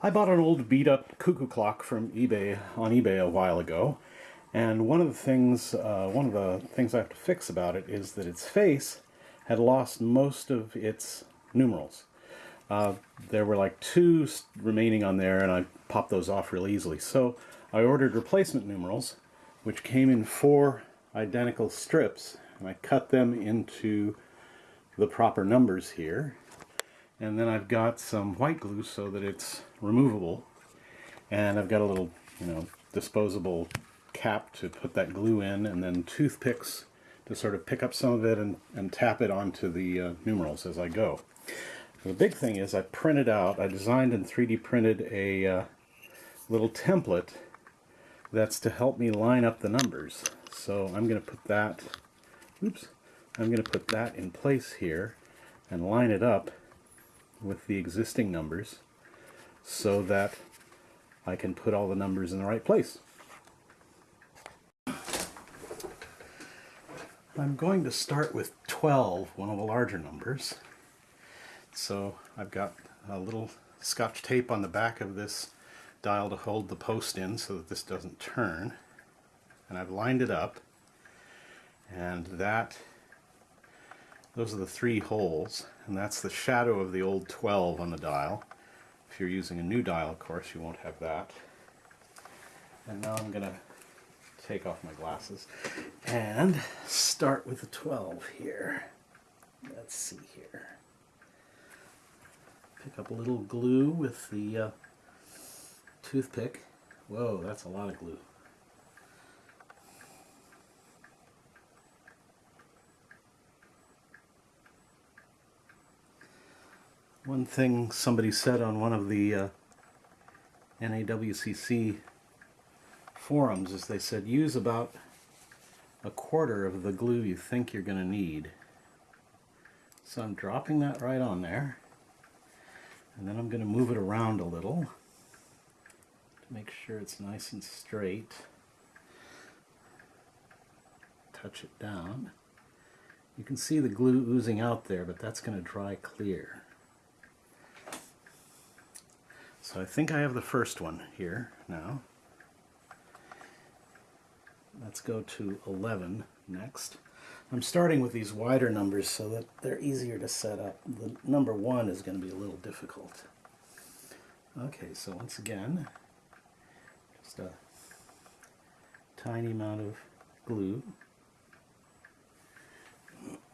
I bought an old beat up cuckoo clock from eBay on eBay a while ago and one of the things uh, one of the things I have to fix about it is that its face had lost most of its numerals. Uh, there were like two remaining on there and I popped those off real easily. So I ordered replacement numerals which came in four identical strips and I cut them into the proper numbers here and then I've got some white glue so that it's removable and I've got a little you know disposable cap to put that glue in and then toothpicks to sort of pick up some of it and, and tap it onto the uh, numerals as I go. The big thing is I printed out, I designed and 3D printed a uh, little template that's to help me line up the numbers. So I'm going to put that, oops, I'm going to put that in place here and line it up with the existing numbers so that I can put all the numbers in the right place. I'm going to start with 12, one of the larger numbers. So I've got a little scotch tape on the back of this dial to hold the post in so that this doesn't turn. And I've lined it up and that those are the three holes, and that's the shadow of the old 12 on the dial. If you're using a new dial, of course, you won't have that. And now I'm going to take off my glasses and start with the 12 here. Let's see here. Pick up a little glue with the uh, toothpick. Whoa, that's a lot of glue. One thing somebody said on one of the uh, NAWCC forums is they said use about a quarter of the glue you think you're going to need. So I'm dropping that right on there and then I'm going to move it around a little to make sure it's nice and straight. Touch it down. You can see the glue oozing out there, but that's going to dry clear. So I think I have the first one here now. Let's go to 11 next. I'm starting with these wider numbers so that they're easier to set up. The number one is going to be a little difficult. Okay, so once again, just a tiny amount of glue.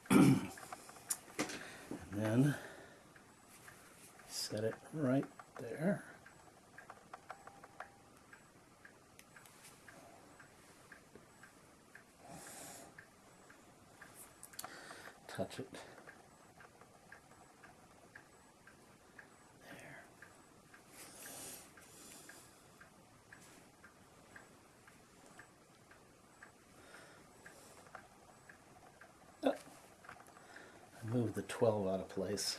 and then set it right there. Touch it. There. Oh. Move the 12 out of place.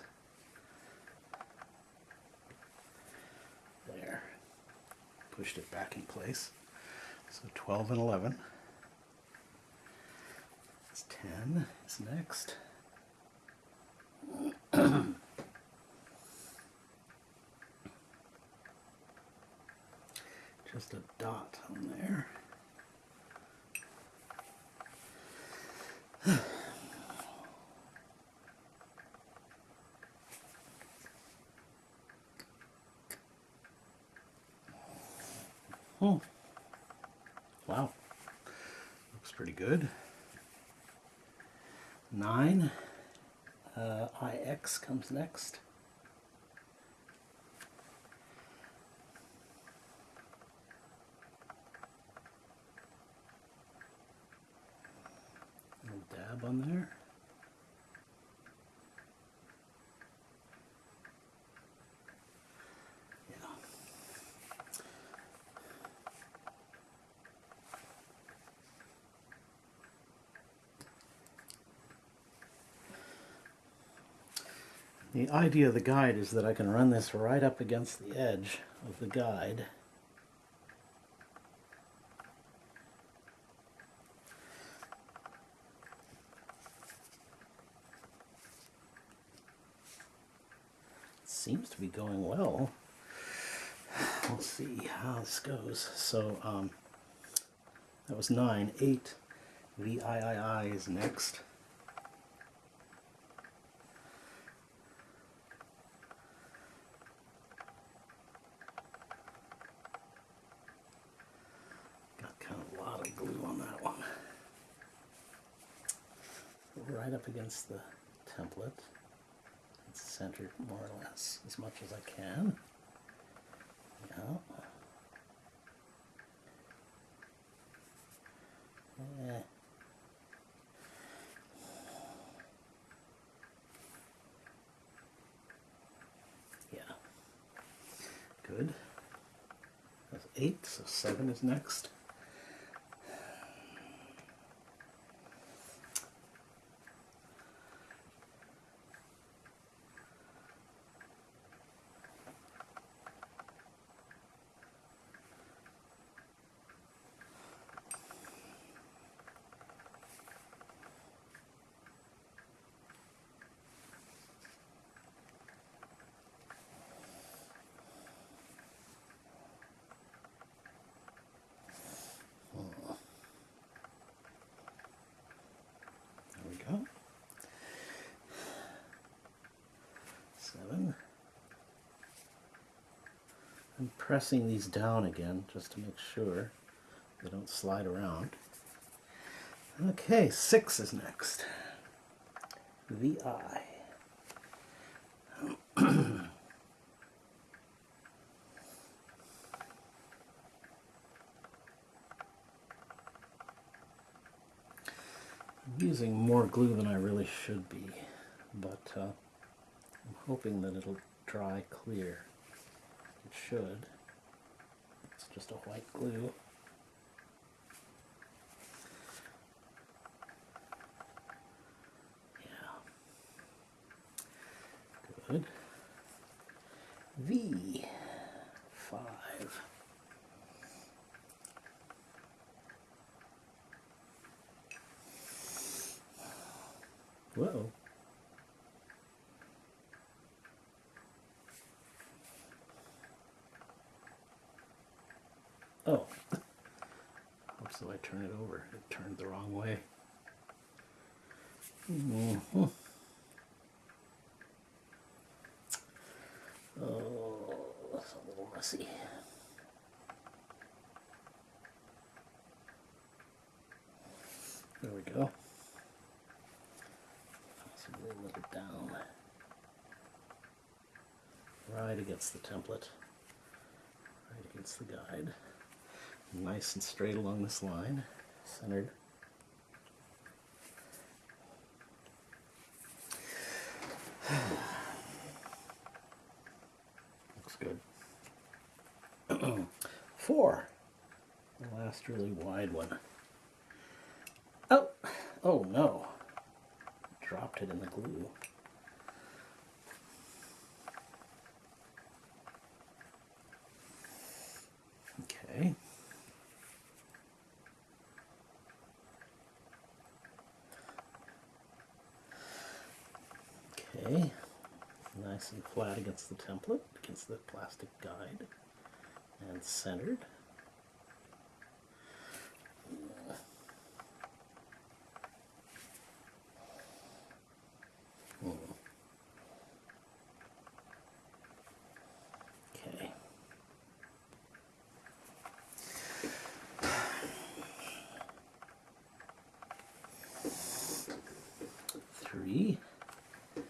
Pushed it back in place. So 12 and 11. It's 10 is next. Just a dot on there. Oh, wow. Looks pretty good. 9. Uh, IX comes next. Little dab on there. The idea of the guide is that I can run this right up against the edge of the guide. It seems to be going well. we'll see how this goes. So um, that was nine. Eight. VIII is next. Got kind of a lot of glue on that one. Right up against the template. It's centered more or less as much as I can. Yeah. Eh. Yeah. Good. That's eight, so seven is next. There we go. Seven. I'm pressing these down again just to make sure they don't slide around. Okay, six is next. VI. I'm using more glue than I really should be, but uh, I'm hoping that it'll dry clear. Should. It's just a white glue. Yeah. Good. V. Five. Whoa. Oh. Oops, so I turn it over. It turned the wrong way. Oh, that's a little messy. There we go. Possibly a little down. Right against the template. Right against the guide. Nice and straight along this line. Centered. Looks good. Four. The last really wide one. Oh, oh no. Dropped it in the glue. Okay. Okay. Nice and flat against the template, against the plastic guide, and centered. Okay. Three. Get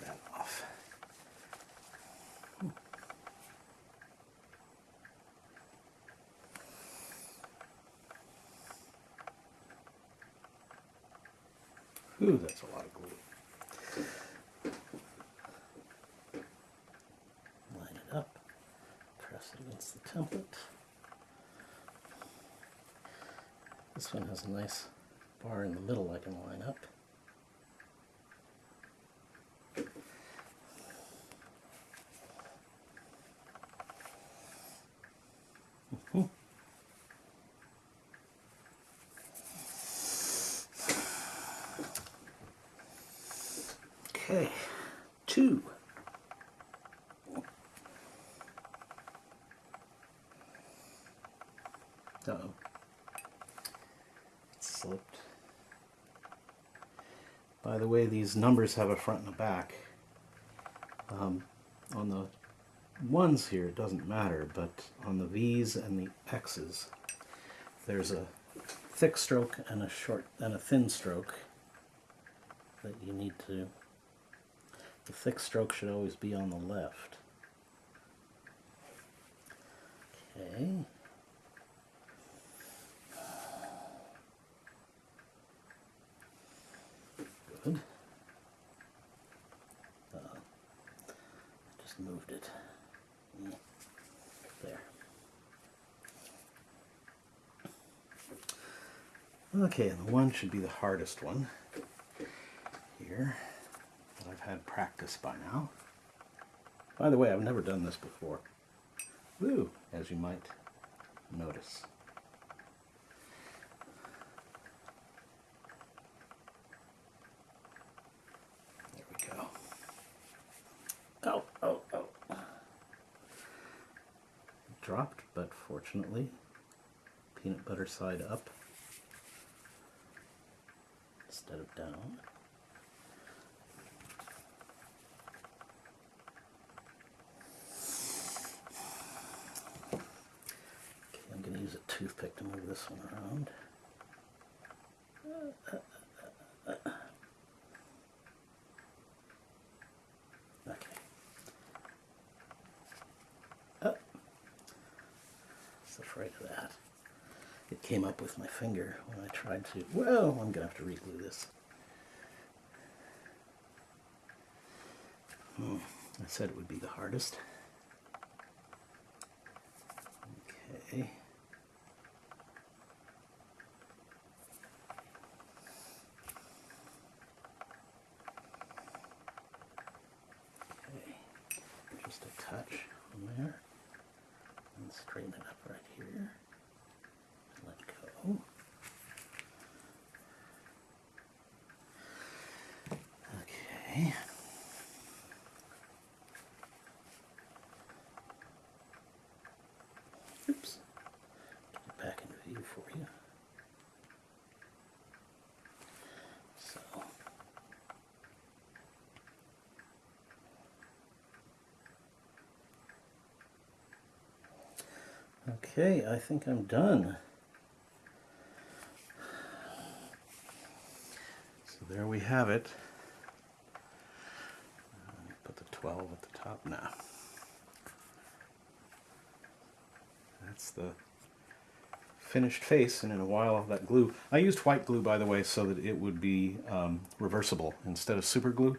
that off. Ooh, that's a lot of glue. Line it up, press it against the template. This one has a nice bar in the middle I can line up. Okay, two. Uh-oh. Slipped. By the way, these numbers have a front and a back. Um, on the ones here, it doesn't matter, but on the V's and the X's, there's a thick stroke and a short and a thin stroke that you need to. The thick stroke should always be on the left. Okay. Good. Uh, moved it. There. Okay, and the one should be the hardest one here that I've had practice by now. By the way, I've never done this before. Woo, as you might notice. There we go. Oh, oh, oh. Dropped, but fortunately, peanut butter side up instead of down. Okay, I'm going to use a toothpick to move this one around. Okay. Oh. Afraid of that? It came up with my finger when I tried to. Well, I'm going to have to reglue this. Hmm. I said it would be the hardest. Okay. Okay. Just a touch on there. And straighten it up right here. Let go. Okay. Oops. Get it back into view for you. So. Okay, I think I'm done. So there we have it. Put the 12 at the top now. That's the finished face, and in a while that glue. I used white glue, by the way, so that it would be um, reversible instead of super glue.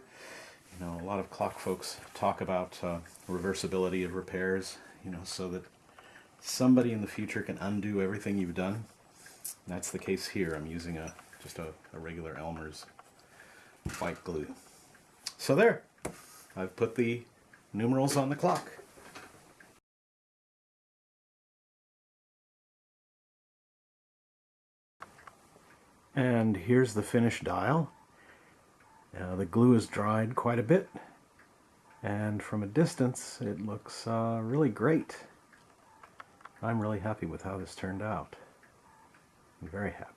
You know, a lot of clock folks talk about uh, reversibility of repairs, you know, so that somebody in the future can undo everything you've done. That's the case here. I'm using a just a, a regular Elmer's white glue. So there, I've put the numerals on the clock. And here's the finished dial. Uh, the glue is dried quite a bit, and from a distance it looks uh, really great. I'm really happy with how this turned out. I'm very happy.